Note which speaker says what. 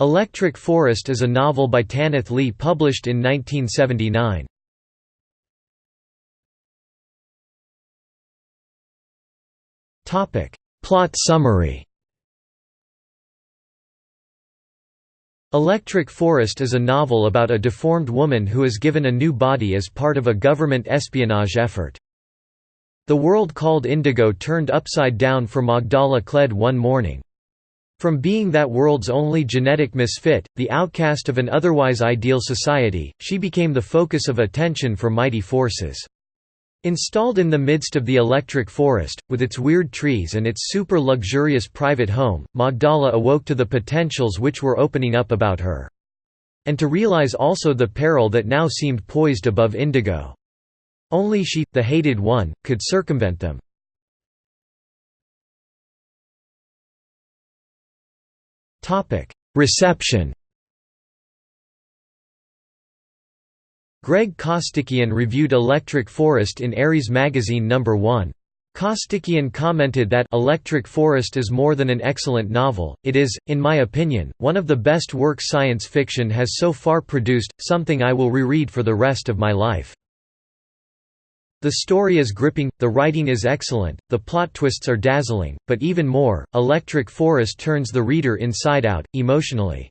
Speaker 1: Electric Forest is a novel by Tanith Lee published in 1979. Plot summary Electric Forest is a novel about a deformed woman who is given a new body as part of a government espionage effort. The world called Indigo turned upside down for Magdala Kled one morning. From being that world's only genetic misfit, the outcast of an otherwise ideal society, she became the focus of attention for mighty forces. Installed in the midst of the electric forest, with its weird trees and its super-luxurious private home, Magdala awoke to the potentials which were opening up about her. And to realize also the peril that now seemed poised above Indigo. Only she, the hated one, could circumvent them. Reception Greg Costikyan reviewed Electric Forest in Ares Magazine No. 1. Costikyan commented that Electric Forest is more than an excellent novel, it is, in my opinion, one of the best works science fiction has so far produced, something I will reread for the rest of my life. The story is gripping, the writing is excellent, the plot twists are dazzling, but even more, Electric Forest turns the reader inside out, emotionally.